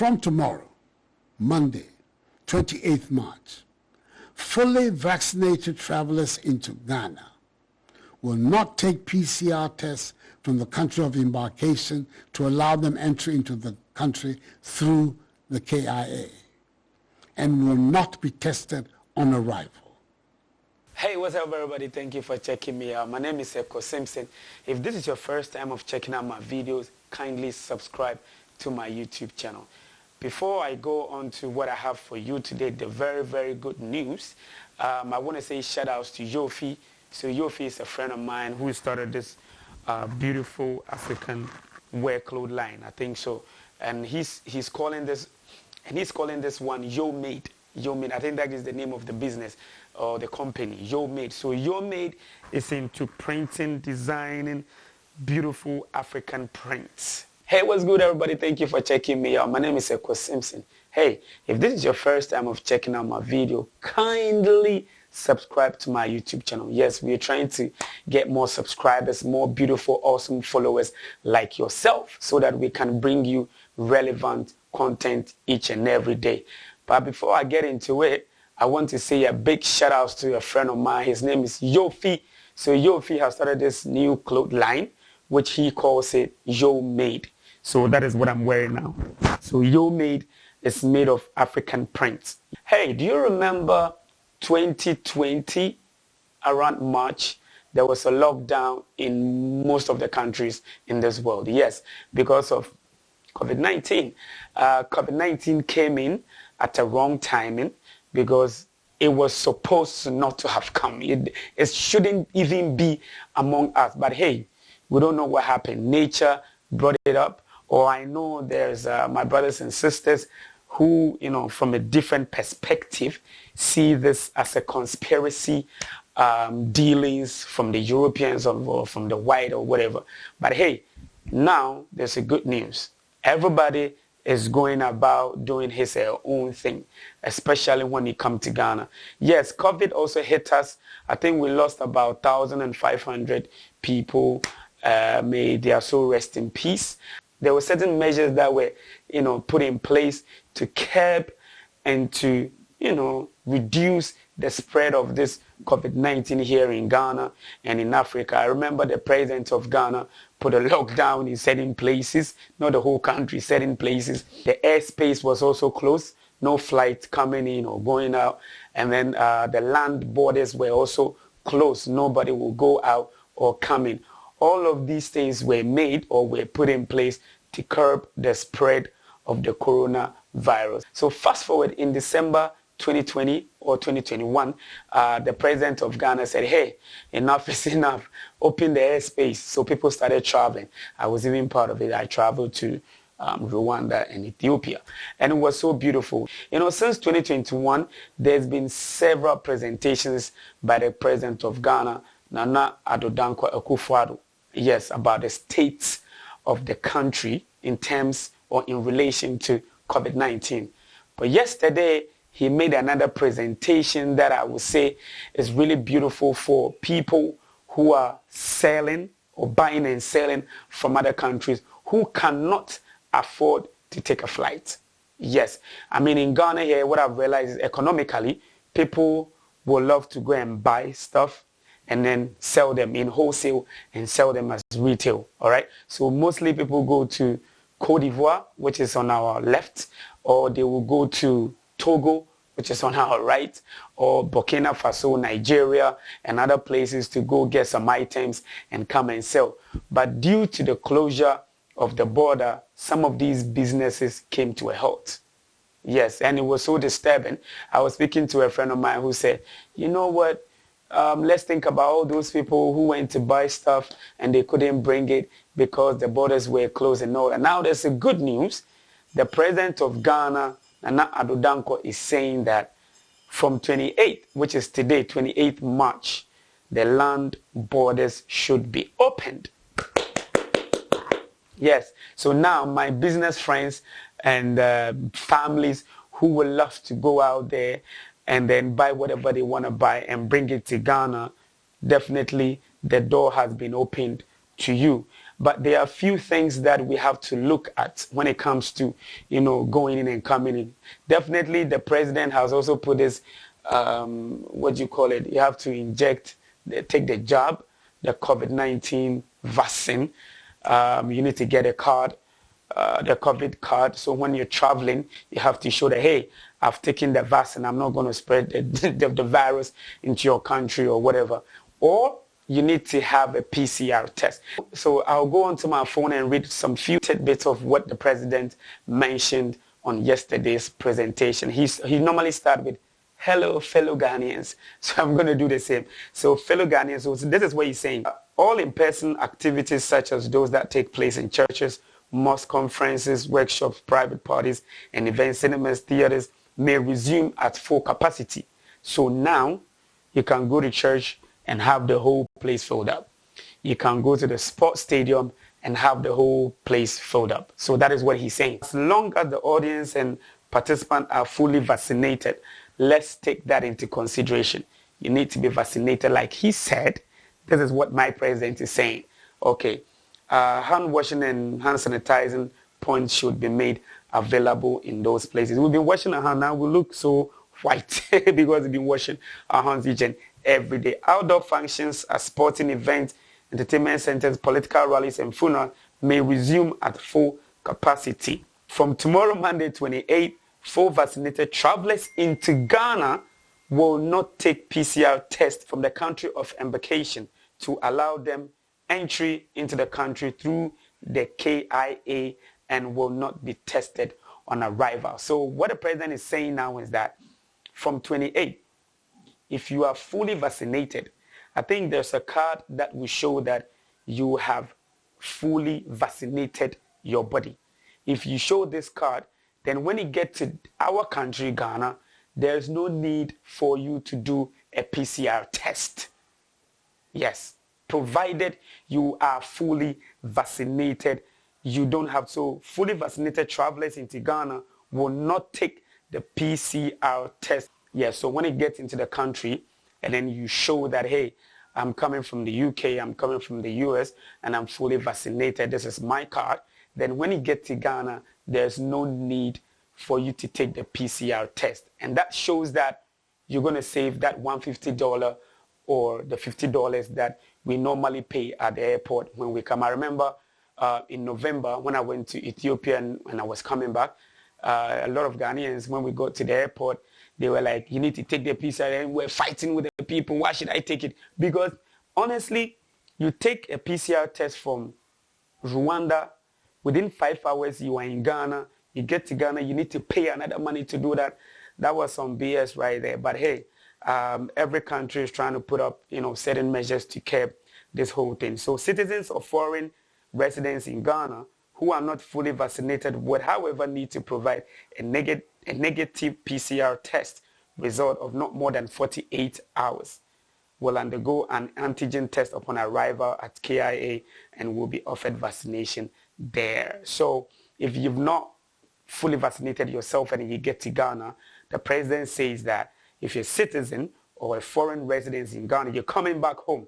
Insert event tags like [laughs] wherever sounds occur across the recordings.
from tomorrow, Monday, 28th March, fully vaccinated travelers into Ghana will not take PCR tests from the country of embarkation to allow them entry into the country through the KIA and will not be tested on arrival. Hey, what's up everybody? Thank you for checking me out. My name is Eko Simpson. If this is your first time of checking out my videos, kindly subscribe to my YouTube channel. Before I go on to what I have for you today, the very, very good news, um, I want to say shout outs to Yofi. So Yofi is a friend of mine who started this uh, beautiful African wear clothes line, I think so. And he's, he's calling this, and he's calling this one Yo Made. Yo Made, I think that is the name of the business or the company, Yo Made. So Yo Made is into printing, designing beautiful African prints. Hey, what's good, everybody? Thank you for checking me out. My name is Eko Simpson. Hey, if this is your first time of checking out my video, kindly subscribe to my YouTube channel. Yes, we are trying to get more subscribers, more beautiful, awesome followers like yourself so that we can bring you relevant content each and every day. But before I get into it, I want to say a big shout out to a friend of mine. His name is Yofi. So Yofi has started this new cloth line, which he calls it Yo Made. So that is what I'm wearing now. So Yo Made is made of African prints. Hey, do you remember 2020 around March? There was a lockdown in most of the countries in this world. Yes, because of COVID-19. Uh, COVID-19 came in at a wrong timing because it was supposed not to have come. It, it shouldn't even be among us. But hey, we don't know what happened. Nature brought it up or I know there's uh, my brothers and sisters who, you know, from a different perspective, see this as a conspiracy um, dealings from the Europeans or from the white or whatever. But hey, now there's a good news. Everybody is going about doing his uh, own thing, especially when it come to Ghana. Yes, COVID also hit us. I think we lost about 1,500 people. Uh, may their soul rest in peace. There were certain measures that were, you know, put in place to curb and to, you know, reduce the spread of this COVID-19 here in Ghana and in Africa. I remember the president of Ghana put a [laughs] lockdown in certain places, not the whole country, certain places. The airspace was also closed, no flights coming in or going out. And then uh, the land borders were also closed. Nobody will go out or come in all of these things were made or were put in place to curb the spread of the coronavirus. So fast forward in December 2020 or 2021, uh, the president of Ghana said, hey, enough is [laughs] enough. Open the airspace. So people started traveling. I was even part of it. I traveled to um, Rwanda and Ethiopia. And it was so beautiful. You know, since 2021, there's been several presentations by the president of Ghana, Nana Addo Dankwa Akufo-Addo, yes, about the state of the country in terms or in relation to COVID-19. But yesterday, he made another presentation that I would say is really beautiful for people who are selling or buying and selling from other countries who cannot afford to take a flight. Yes, I mean in Ghana here, what I've realized is economically, people will love to go and buy stuff and then sell them in wholesale and sell them as retail. All right. So mostly people go to Cote d'Ivoire, which is on our left, or they will go to Togo, which is on [laughs] our right, or Burkina Faso, Nigeria, and other places to go get some items and come and sell. But due to the closure of the border, some of these businesses came to a halt. Yes, and it was so disturbing. I was speaking to a friend of mine who said, you know what, um, let's think about all those people who went to buy stuff and they couldn't bring it because the borders were closed and all that. Now there's a good news. The president of Ghana, Nana Dankwa, is saying that from 28, which is today, 28 March, the land borders should be opened. Yes. So now my business friends and uh, families who would love to go out there and then buy whatever they want to buy and bring it to Ghana, definitely the door has been opened to you. But there are a few things that we have to look at when it comes to, you know, going in and coming in. Definitely, the president has also put this, um, what do you call it? You have to inject, take the jab, the COVID-19 vaccine. Um, you need to get a card, uh, the COVID card. So when you're traveling, you have to show that, hey, I've taken the vaccine. I'm not going to spread the, [laughs] the, the virus into your country or whatever. Or you need to have a PCR test. So I'll go onto my phone and read some few tidbits of what the president mentioned on yesterday's presentation. He's, he normally starts with, hello fellow Ghanaians. [laughs] So I'm going to do the same. So fellow Ghanaians, so this is what he's saying. All in-person activities such as those that take place in churches, mosque conferences, workshops, private parties, and events, cinemas, theaters may resume at full capacity. So now you can go to church and have the whole place filled up. You can go to the sports stadium and have the whole place filled up. So that is what he's saying. As long as the audience and participants are fully vaccinated, let's take that into consideration. You need to be vaccinated like he said. This is what my president is saying. Okay, uh, hand washing and hand sanitizing points should be made available in those places. We've been washing our hands now. We look so white [laughs] because we've been washing our hands each and every day. Outdoor functions at sporting events, entertainment centers, political rallies, and funerals may resume at full capacity. From tomorrow, Monday 28, full vaccinated travelers into Ghana will not take PCR tests from the country of embarkation to allow them entry into the country through the KIA and will not be tested on arrival. So what the president is saying now is that from 28, if you are fully vaccinated, I think there's a card that will show that you have fully vaccinated your body. If you show this card, then when you get to our country, Ghana, there's no need for you to do a PCR test. Yes, provided you are fully vaccinated, you don't have so fully vaccinated travelers into Ghana will not take the PCR test Yes, so when it gets into the country and then you show that, hey, I'm coming from the UK, I'm coming from the US, and I'm fully vaccinated, this is my card, then when you get to Ghana, there's no need for you to take the PCR test. And that shows that you're going to save that $150 or the $50 that we normally pay at the airport when we come. I remember uh, in November when I went to Ethiopia and, I was coming back, uh, a lot of Ghanaians, when we got to the airport, they were like, you need to take the PCR and we're fighting with the people. Why should I take it? Because honestly, you take a PCR test from Rwanda, within five hours you are in Ghana, you get to Ghana, you need to pay another money to do that. That was some BS right there. But hey, um, every country is trying to put up, you know, certain measures to curb this whole thing. So citizens of foreign residents in Ghana who are not fully vaccinated would, however, need to provide a, neg a negative PCR test result of not more than 48 hours will undergo an antigen test upon arrival at KIA and will be offered vaccination there. So if you've not fully vaccinated yourself and you get to Ghana, the president says that if you're a citizen or a foreign resident in Ghana, you're coming back home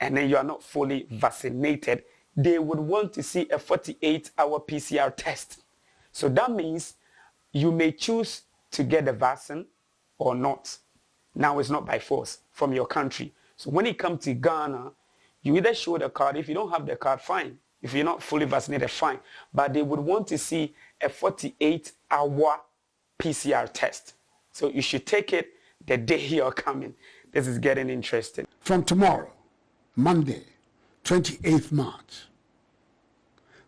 and then you are not fully vaccinated, they would want to see a 48-hour PCR test. So that means you may choose to get the vaccine or not. Now it's not by force from your country. So when it comes to Ghana, you either show the card. If you don't have the card, fine. If you're not fully vaccinated, fine. But they would want to see a 48-hour PCR test. So you should take it the day [laughs] you're coming. This is getting interesting. From tomorrow, Monday, 28th March,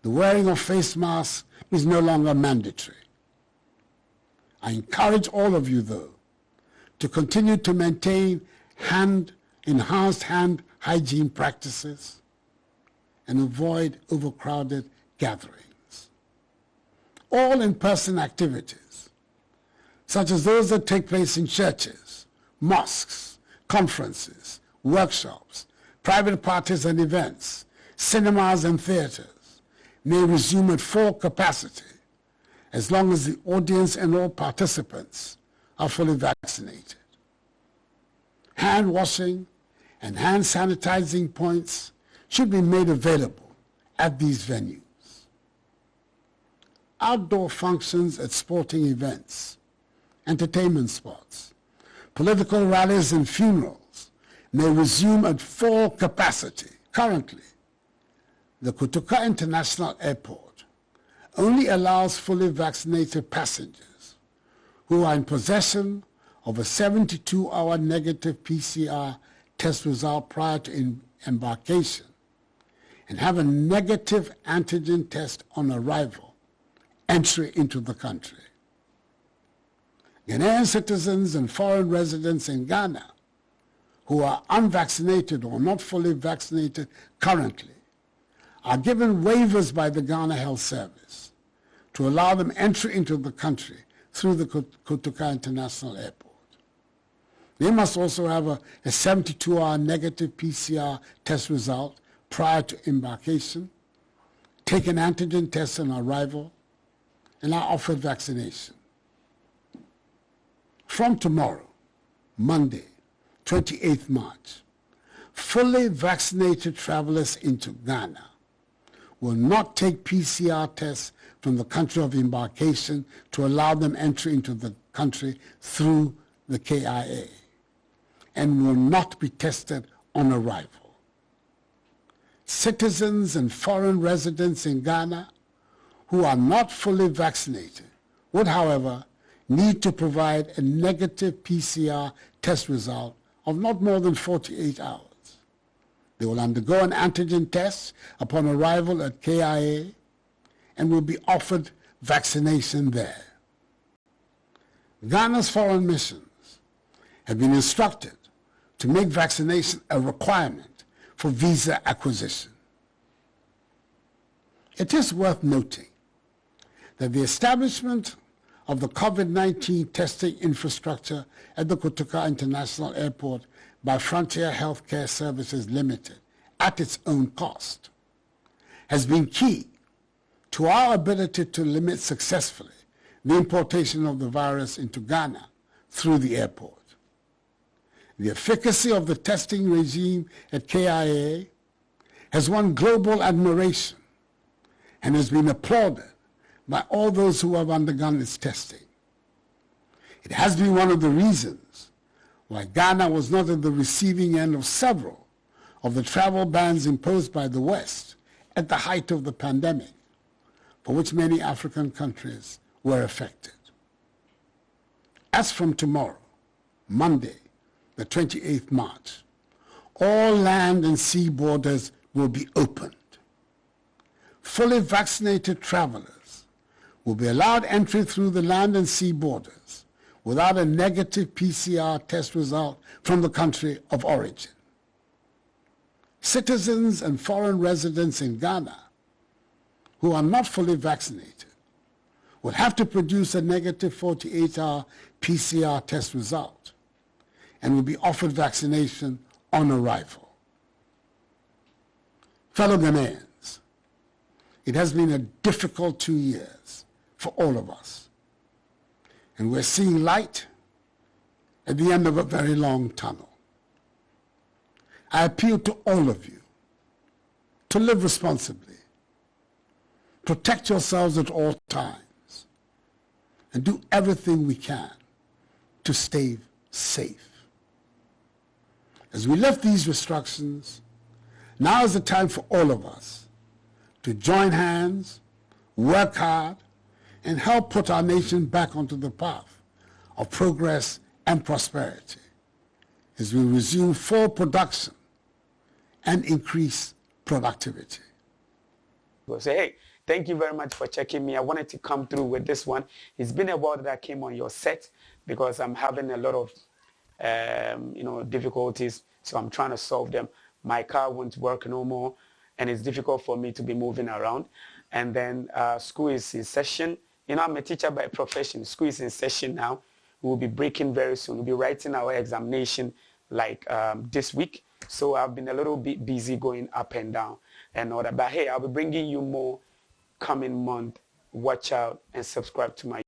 the wearing of face masks is no longer mandatory. I encourage all of you, though, to continue to maintain hand, enhanced hand hygiene practices and avoid overcrowded gatherings. All in-person activities, such as those that take place in churches, mosques, conferences, workshops, private parties and events, cinemas and theaters may resume at full capacity as long as the audience and all participants are fully vaccinated. Hand washing and hand sanitizing points should be made available at these venues. Outdoor functions at sporting events, entertainment spots, political rallies and funerals may resume at full capacity. Currently, the Kotoka International Airport only allows fully vaccinated passengers who are in possession of a 72-hour negative PCR test result prior to embarkation and have a negative antigen test on arrival entry into the country. Ghanaian citizens and foreign residents in Ghana who are unvaccinated or not fully vaccinated currently are given waivers by the Ghana Health Service to allow them entry into the country through the Kotoka International Airport. They must also have a, a 72-hour negative PCR test result prior to embarkation, take an antigen test on arrival, and are offered vaccination. From tomorrow, Monday, 28th March, fully vaccinated travelers into Ghana will not take PCR tests from the country of embarkation to allow them entry into the country through the KIA and will not be tested on arrival. Citizens and foreign residents in Ghana who are not fully vaccinated would, however, need to provide a negative PCR test result of not more than 48 hours. They will undergo an antigen test upon arrival at KIA and will be offered vaccination there. Ghana's foreign missions have been instructed to make vaccination a requirement for visa acquisition. It is worth noting that the establishment of the COVID-19 testing infrastructure at the Kotoka International Airport by Frontier Healthcare Services Limited at its own cost has been key to our ability to limit successfully the importation of the virus into Ghana through the airport. The efficacy of the testing regime at KIA has won global admiration and has been applauded by all those who have undergone its testing. It has been one of the reasons why Ghana was not at the receiving end of several of the travel bans imposed by the West at the height of the pandemic, for which many African countries were affected. As from tomorrow, Monday, the 28th March, all land and sea borders will be opened. Fully vaccinated travelers will be allowed entry through the land and sea borders without a negative PCR test result from the country of origin. Citizens and foreign residents in Ghana who are not fully vaccinated will have to produce a negative 48-hour PCR test result and will be offered vaccination on arrival. Fellow Ghanaians, it has been a difficult two years for all of us. And we're seeing light at the end of a very long tunnel. I appeal to all of you to live responsibly, protect yourselves at all times, and do everything we can to stay safe. As we lift these restrictions, now is the time for all of us to join hands, work hard, and help put our nation back onto the path of progress and prosperity as we resume full production and increase productivity. We'll say, hey, thank you very much for checking me. I wanted to come through with this one. It's been a while that I came on your set because I'm having a lot of um, you know, difficulties, so I'm trying to solve them. My car won't work no more, and it's difficult for me to be moving around. And then uh, school is in session. You know, I'm a teacher by profession. School is in session now. We'll be breaking very soon. We'll be writing our examination like um, this week. So I've been a little bit busy going up and down and all that. But hey, I'll be bringing you more coming month. Watch out and subscribe to my